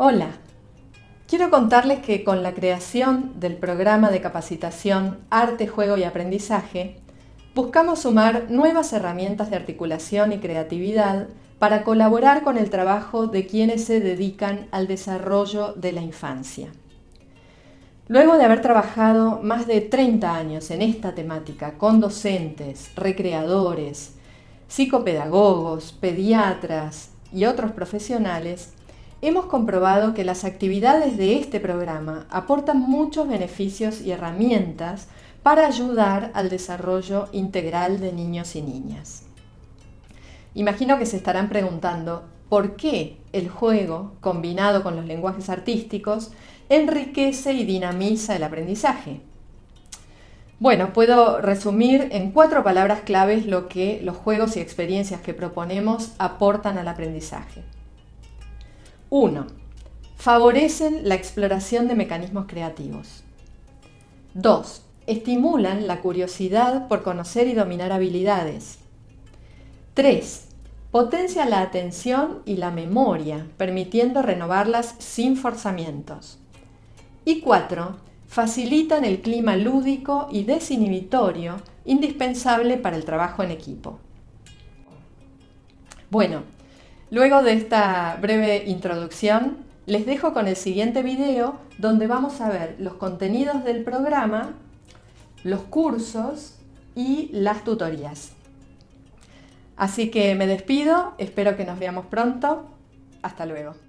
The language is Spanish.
Hola, quiero contarles que con la creación del programa de capacitación Arte, Juego y Aprendizaje, buscamos sumar nuevas herramientas de articulación y creatividad para colaborar con el trabajo de quienes se dedican al desarrollo de la infancia. Luego de haber trabajado más de 30 años en esta temática con docentes, recreadores, psicopedagogos, pediatras y otros profesionales, Hemos comprobado que las actividades de este programa aportan muchos beneficios y herramientas para ayudar al desarrollo integral de niños y niñas. Imagino que se estarán preguntando por qué el juego, combinado con los lenguajes artísticos, enriquece y dinamiza el aprendizaje. Bueno, puedo resumir en cuatro palabras claves lo que los juegos y experiencias que proponemos aportan al aprendizaje. 1. Favorecen la exploración de mecanismos creativos. 2. Estimulan la curiosidad por conocer y dominar habilidades. 3. Potencian la atención y la memoria, permitiendo renovarlas sin forzamientos. Y 4. Facilitan el clima lúdico y desinhibitorio indispensable para el trabajo en equipo. Bueno, Luego de esta breve introducción, les dejo con el siguiente video donde vamos a ver los contenidos del programa, los cursos y las tutorías. Así que me despido, espero que nos veamos pronto. Hasta luego.